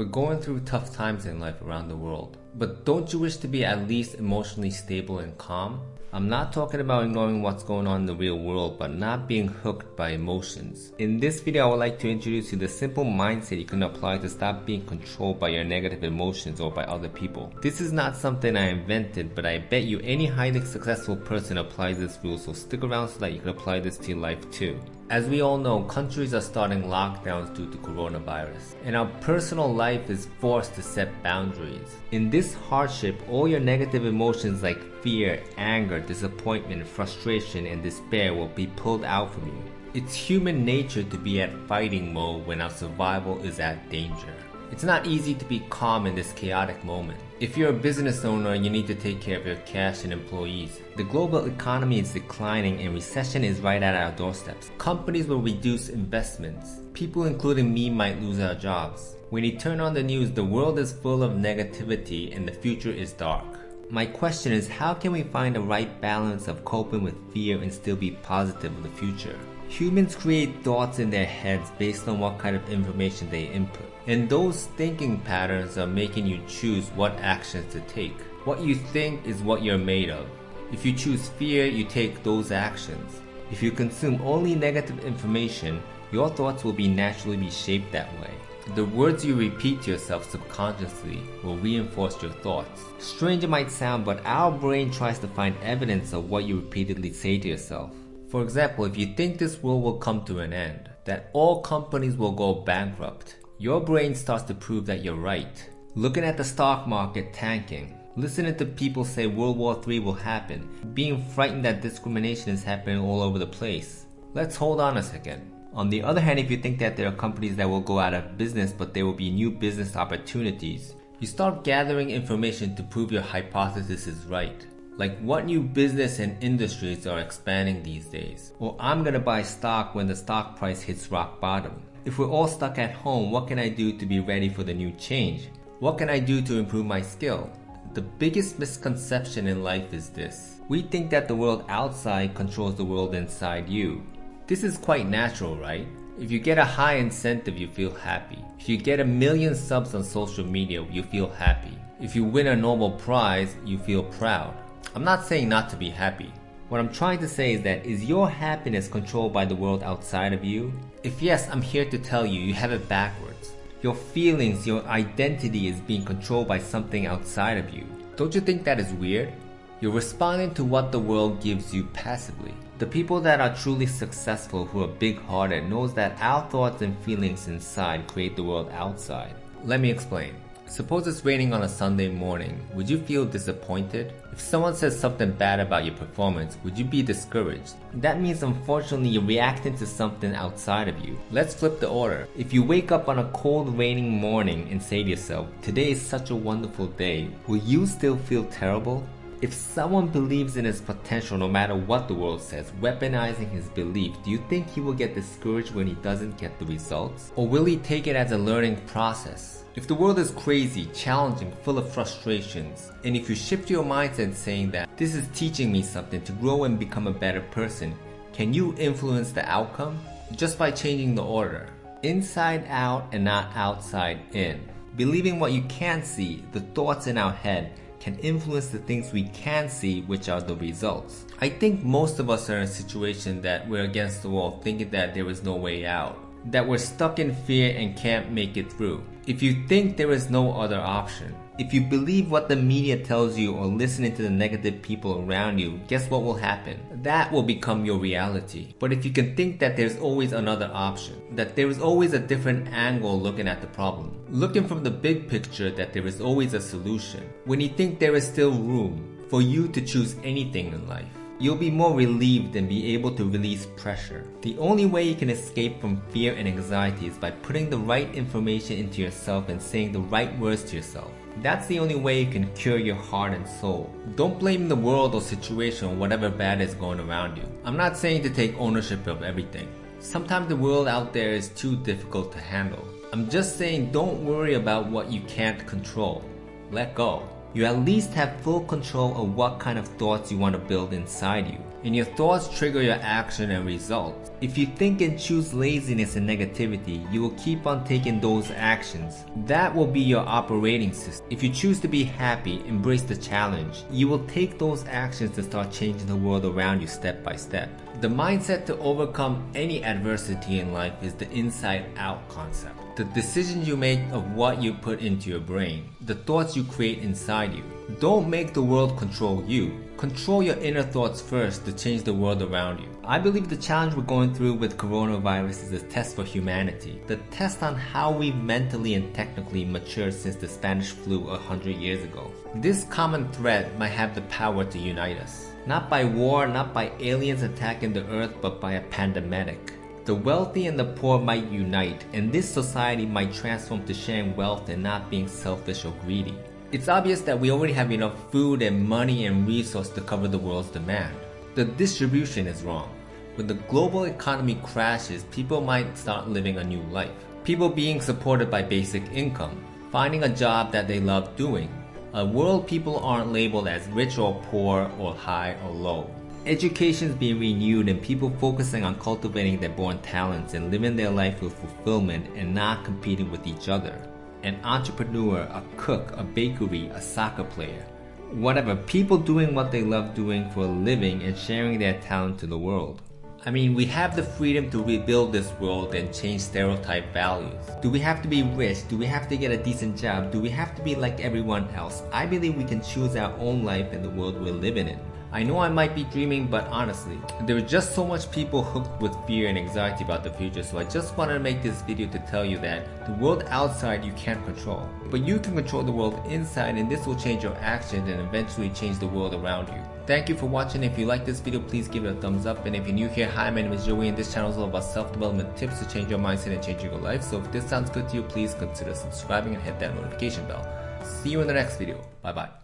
We're going through tough times in life around the world. But don't you wish to be at least emotionally stable and calm? I'm not talking about ignoring what's going on in the real world, but not being hooked by emotions. In this video, I would like to introduce you the simple mindset you can apply to stop being controlled by your negative emotions or by other people. This is not something I invented, but I bet you any highly successful person applies this rule, so stick around so that you can apply this to your life too. As we all know, countries are starting lockdowns due to coronavirus, and our personal life is forced to set boundaries. In this hardship, all your negative emotions like fear, anger, disappointment, frustration, and despair will be pulled out from you. It's human nature to be at fighting mode when our survival is at danger. It's not easy to be calm in this chaotic moment. If you're a business owner, you need to take care of your cash and employees. The global economy is declining and recession is right at our doorsteps. Companies will reduce investments. People including me might lose our jobs. When you turn on the news, the world is full of negativity and the future is dark. My question is how can we find the right balance of coping with fear and still be positive in the future? Humans create thoughts in their heads based on what kind of information they input. And those thinking patterns are making you choose what actions to take. What you think is what you're made of. If you choose fear, you take those actions. If you consume only negative information, your thoughts will be naturally be shaped that way. The words you repeat to yourself subconsciously will reinforce your thoughts. Strange it might sound, but our brain tries to find evidence of what you repeatedly say to yourself. For example, if you think this world will come to an end, that all companies will go bankrupt, your brain starts to prove that you're right. Looking at the stock market tanking, listening to people say World War III will happen, being frightened that discrimination is happening all over the place. Let's hold on a second. On the other hand, if you think that there are companies that will go out of business but there will be new business opportunities, you start gathering information to prove your hypothesis is right. Like what new business and industries are expanding these days? Or I'm gonna buy stock when the stock price hits rock bottom. If we're all stuck at home, what can I do to be ready for the new change? What can I do to improve my skill? The biggest misconception in life is this. We think that the world outside controls the world inside you. This is quite natural, right? If you get a high incentive, you feel happy. If you get a million subs on social media, you feel happy. If you win a Nobel Prize, you feel proud. I'm not saying not to be happy. What I'm trying to say is that is your happiness controlled by the world outside of you? If yes, I'm here to tell you you have it backwards. Your feelings, your identity is being controlled by something outside of you. Don't you think that is weird? You're responding to what the world gives you passively. The people that are truly successful who are big-hearted knows that our thoughts and feelings inside create the world outside. Let me explain. Suppose it's raining on a Sunday morning, would you feel disappointed? If someone says something bad about your performance, would you be discouraged? That means unfortunately you're reacting to something outside of you. Let's flip the order. If you wake up on a cold raining morning and say to yourself, today is such a wonderful day, will you still feel terrible? If someone believes in his potential no matter what the world says, weaponizing his belief, do you think he will get discouraged when he doesn't get the results? Or will he take it as a learning process? If the world is crazy, challenging, full of frustrations, and if you shift your mindset saying that this is teaching me something to grow and become a better person, can you influence the outcome? Just by changing the order. Inside out and not outside in. Believing what you can't see, the thoughts in our head, can influence the things we can see which are the results. I think most of us are in a situation that we're against the wall thinking that there is no way out. That we're stuck in fear and can't make it through. If you think there is no other option, if you believe what the media tells you or listening to the negative people around you, guess what will happen? That will become your reality. But if you can think that there's always another option, that there is always a different angle looking at the problem, looking from the big picture that there is always a solution, when you think there is still room for you to choose anything in life, You'll be more relieved and be able to release pressure. The only way you can escape from fear and anxiety is by putting the right information into yourself and saying the right words to yourself. That's the only way you can cure your heart and soul. Don't blame the world or situation or whatever bad is going around you. I'm not saying to take ownership of everything. Sometimes the world out there is too difficult to handle. I'm just saying don't worry about what you can't control. Let go. You at least have full control of what kind of thoughts you want to build inside you. And your thoughts trigger your action and results. If you think and choose laziness and negativity, you will keep on taking those actions. That will be your operating system. If you choose to be happy, embrace the challenge, you will take those actions to start changing the world around you step by step. The mindset to overcome any adversity in life is the inside out concept. The decisions you make of what you put into your brain, the thoughts you create inside you. Don't make the world control you. Control your inner thoughts first to change the world around you. I believe the challenge we're going through with coronavirus is a test for humanity. The test on how we've mentally and technically matured since the Spanish flu a hundred years ago. This common thread might have the power to unite us. Not by war, not by aliens attacking the earth, but by a pandemic. The wealthy and the poor might unite, and this society might transform to sharing wealth and not being selfish or greedy. It's obvious that we already have enough food and money and resources to cover the world's demand. The distribution is wrong. When the global economy crashes, people might start living a new life. People being supported by basic income, finding a job that they love doing. A world people aren't labeled as rich or poor or high or low. Education is being renewed and people focusing on cultivating their born talents and living their life with fulfillment and not competing with each other. An entrepreneur, a cook, a bakery, a soccer player. Whatever, people doing what they love doing for a living and sharing their talent to the world. I mean, we have the freedom to rebuild this world and change stereotype values. Do we have to be rich? Do we have to get a decent job? Do we have to be like everyone else? I believe we can choose our own life and the world we're living in. I know I might be dreaming, but honestly, there are just so much people hooked with fear and anxiety about the future, so I just wanted to make this video to tell you that the world outside you can't control, but you can control the world inside and this will change your actions and eventually change the world around you. Thank you for watching. If you like this video, please give it a thumbs up. And if you're new here, hi, my name is Joey and this channel is all about self-development tips to change your mindset and change your life. So if this sounds good to you, please consider subscribing and hit that notification bell. See you in the next video. Bye bye.